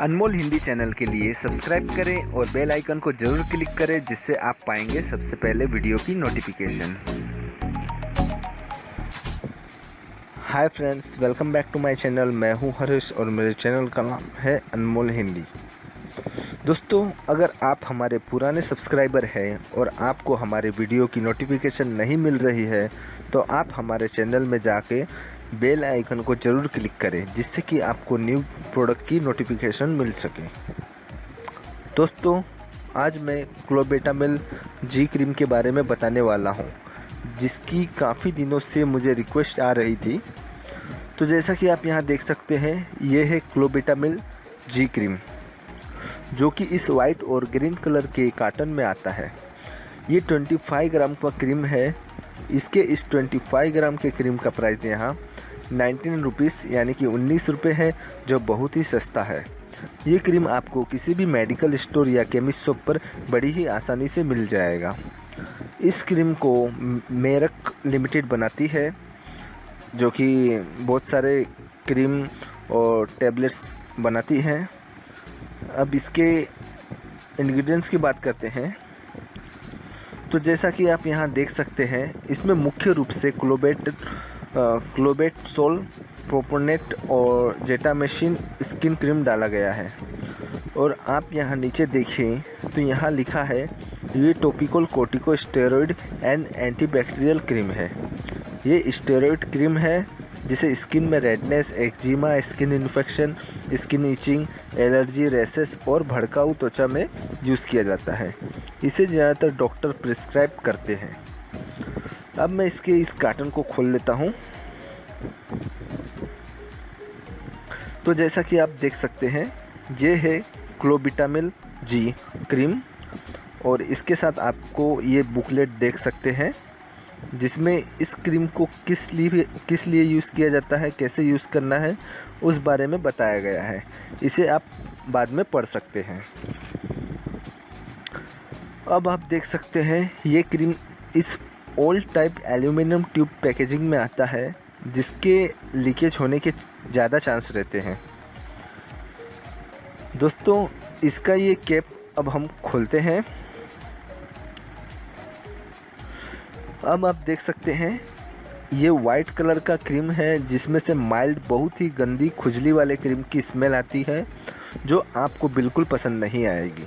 अनमोल Hindi channel के लिए subscribe करें और बेल आइकन को ज़रूर क्लिक करें, जिससे आप पाएँगे सबसे पहले वीडियो की notification hi friends welcome back to my channel मैं हूँ हरीश और मेरे चैनल का नाम है अनमोल हिंदी. दोस्तों, अगर आप हमारे पुराने सब्सक्राइबर हैं और आपको हमारे वीडियो की नोटिफिकेशन नहीं मिल रही है तो आप हमारे चैनल में जाके बेल आइकन को ज़रूर क्लिक करें, जिससे कि आपको न्यू प्रोडक्ट की नोटिफिकेशन मिल सके। दोस्तों, आज मैं क्लोबेटामिल जी क्रीम के बारे में बताने वाला हूँ, जिसकी काफ़ी दिनों से मुझे रिक्वेस्ट आ रही थी। तो जैसा कि आप यहाँ देख सकते हैं, ये है क्लोबेटामिल जी क्रीम, जो कि इस वाइट और ग्रीन कलर के कार्टन में आता है। ये 25 ग्राम का क्रीम है। इसके इस 25 ग्राम के क्रीम का प्राइस यहाँ नाइनटीन रुपीज़ यानी कि उन्नीस रुपये है, जो बहुत ही सस्ता है। ये क्रीम आपको किसी भी मेडिकल स्टोर या केमिस्ट शॉप पर बड़ी ही आसानी से मिल जाएगा। इस क्रीम को मेरक लिमिटेड बनाती है, जो कि बहुत सारे क्रीम और टैबलेट्स बनाती हैं। अब इसके इंग्रेडिएंट्स की बात करते हैं। तो जैसा कि आप यहाँ देख सकते हैं, इसमें मुख्य रूप से क्लोबेट क्लोबेट सोल, प्रोपोनेट और जेटामेशिन स्किन क्रीम डाला गया है। और आप यहाँ नीचे देखें तो यहाँ लिखा है, ये topical corticosteroid and antibacterial cream है। ये स्टेरॉयड क्रीम है, जिसे स्किन में redness, eczema, skin infection, skin itching, allergy, rashes और भड़काऊ त्वचा में यूज़ किया जाता है। इसे ज़्यादातर डॉक्टर प्रिस्क्राइब करते हैं। अब मैं इसके इस कार्टन को खोल लेता हूँ। तो जैसा कि आप देख सकते हैं, ये है क्लोबिटामिल जी क्रीम और इसके साथ आपको ये बुकलेट देख सकते हैं, जिसमें इस क्रीम को किस लिए किस लिए यूज़ किया जाता है, कैसे यूज़ करना है, उस बारे में बताया गया है। इसे आप बाद में पढ़ सकते हैं। अब आप देख सकते हैं, ये क्रीम इस old type aluminium tube packaging में आता है, जिसके लीकेज होने के ज़्यादा चांस रहते हैं। दोस्तों, इसका ये कैप अब हम खोलते हैं। अब आप देख सकते हैं, ये वाइट कलर का क्रीम है, जिसमें से माइल्ड बहुत ही गंदी खुजली वाले क्रीम की स्मेल आती है, जो आपको बिल्कुल पसंद नहीं आएगी।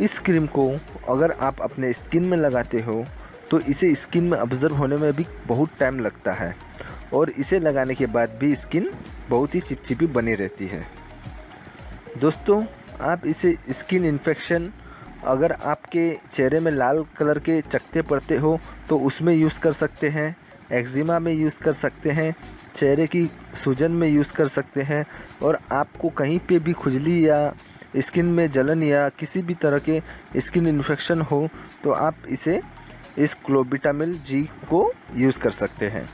इस क्रीम को अगर आप अपने स्किन में लगाते हो तो इसे स्किन में ऑब्ज़र्व होने में भी बहुत टाइम लगता है। और इसे लगाने के बाद भी स्किन बहुत ही चिपचिपी बनी रहती है। दोस्तों, आप इसे स्किन इन्फेक्शन अगर आपके चेहरे में लाल कलर के चकते पड़ते हो तो उसमें यूज़ कर सकते हैं। एक्जिमा में यूज़ कर सकते हैं, चेहरे की सूजन में यूज़ कर सकते हैं, और आपको कहीं पे भी खुजली या स्किन में जलन या किसी भी तरह के स्किन इन्फेक्शन हो तो आप इसे इस क्लोबिटामिल जी को यूज़ कर सकते हैं।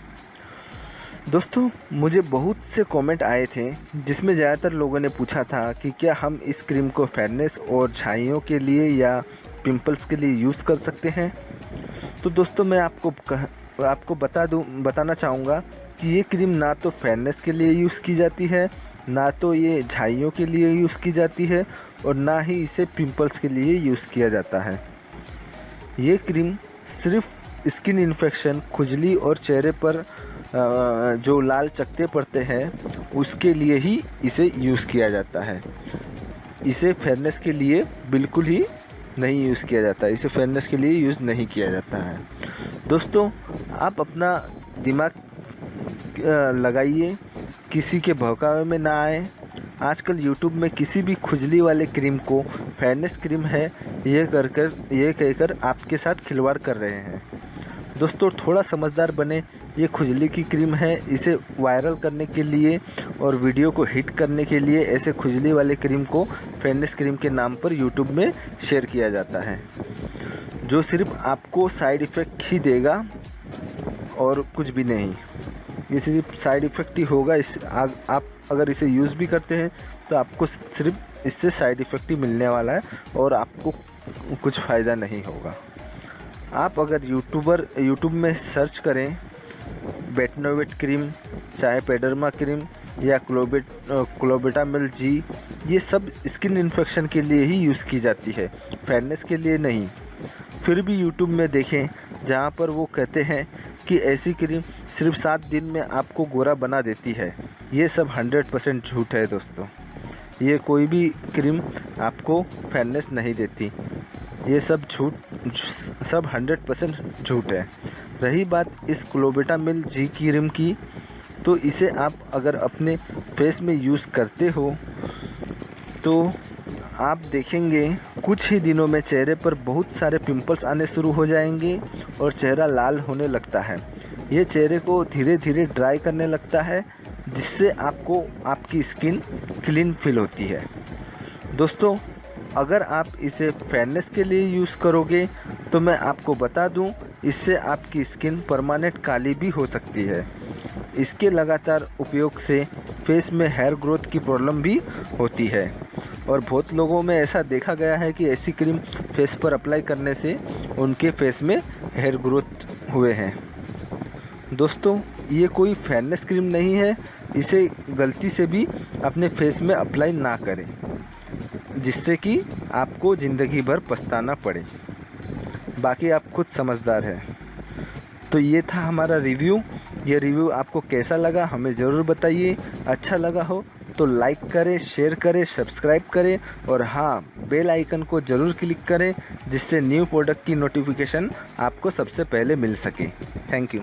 दोस्तों मुझे बहुत से कमेंट आए थे जिसमें ज़्यादातर लोगों ने पूछा था कि क्या हम इस क्रीम को फेयरनेस और छाइयों के लिए या पिंपल्स के लिए यूज़ कर सकते हैं? तो दोस्तों मैं आपको कह, आपको बता दूँ बताना चाहूँगा कि ये क्रीम ना तो फेयरनेस के लिए यूज़ की जाती है ना तो ये झाइयों के लिए यूज़ की जाती है और ना ही इसे पिंपल्स के लिए यूज़ किया जाता है। ये क्रीम सिर्फ़ स्किन इन्फेक्शन, खुजली और चेहरे पर जो लाल चकते पड़ते हैं, उसके लिए ही इसे यूज़ किया जाता है। इसे फेयरनेस के लिए बिल्कुल ही नहीं यूज़ किया जाता, इसे फेयरनेस के लिए यूज़ नहीं किया जाता है। दोस्तों, आप अपना दिमाग लगाइए। किसी के भौकावे में ना आए। आजकल यूट्यूब में किसी भी खुजली वाले क्रीम को फेयरनेस क्रीम है, ये कर कर ये कहकर आपके साथ खिलवाड़ कर रहे हैं। दोस्तों, थोड़ा समझदार बने। ये खुजली की क्रीम है, इसे वायरल करने के लिए और वीडियो को हिट करने के लिए ऐसे खुजली वाले क्रीम को फेयरनेस क्रीम के नाम पर यूट्यूब में शेयर किया जाता है। जो सिर्फ़ आपको साइड इफ़ेक्ट ही देगा और कुछ भी नहीं। ये सिर्फ़ साइड इफ़ेक्ट ही होगा इस आ, आप अगर इसे यूज़ भी करते हैं तो आपको सिर्फ़ इससे साइड इफ़ेक्ट ही मिलने वाला है और आपको कुछ फ़ायदा नहीं होगा। आप अगर यूट्यूबर यूट्यूब में सर्च करें बेटनोवेट क्रीम चाहे पेडरमा क्रीम या क्लोबेट क्लोबेटामिल जी ये सब स्किन इन्फेक्शन के लिए ही यूज़ की जाती है। फेयरनेस के लिए नहीं। फिर भी यूट्यूब में देखें जहाँ पर वो कहते हैं कि ऐसी क्रीम सिर्फ़ सात दिन में आपको गोरा बना देती है। ये सब हंड्रेड परसेंट झूठ है दोस्तों। ये कोई भी क्रीम आपको फेयरनेस नहीं देती। ये सब झूठ, सब हंड्रेड परसेंट झूठ है। रही बात इस क्लोबेटा मिल जी क्रीम की तो इसे आप अगर अपने फेस में यूज़ करते हो तो आप देखेंगे, कुछ ही दिनों में चेहरे पर बहुत सारे पिंपल्स आने शुरू हो जाएँगे और चेहरा लाल होने लगता है। ये चेहरे को धीरे धीरे ड्राई करने लगता है, जिससे आपको आपकी स्किन क्लीन फील होती है। दोस्तों, अगर आप इसे फेयरनेस के लिए यूज़ करोगे तो मैं आपको बता दूँ, इससे आपकी स्किन परमानेंट काली भी हो सकती है। इसके लगातार उपयोग से फेस में हेयर ग्रोथ की प्रॉब्लम भी होती है। और बहुत लोगों में ऐसा देखा गया है कि ऐसी क्रीम फेस पर अप्लाई करने से उनके फेस में हेयर ग्रोथ हुए हैं। दोस्तों, ये कोई फेयरनेस क्रीम नहीं है। इसे गलती से भी अपने फेस में अप्लाई ना करें, जिससे कि आपको ज़िंदगी भर पछताना पड़े। बाकी आप खुद समझदार हैं। तो ये था हमारा रिव्यू ये रिव्यू आपको कैसा लगा हमें ज़रूर बताइए। अच्छा लगा हो तो लाइक करें शेयर करें सब्सक्राइब करें और हाँ बेल आइकन को ज़रूर क्लिक करें जिससे न्यू प्रोडक्ट की नोटिफिकेशन आपको सबसे पहले मिल सके। Thank you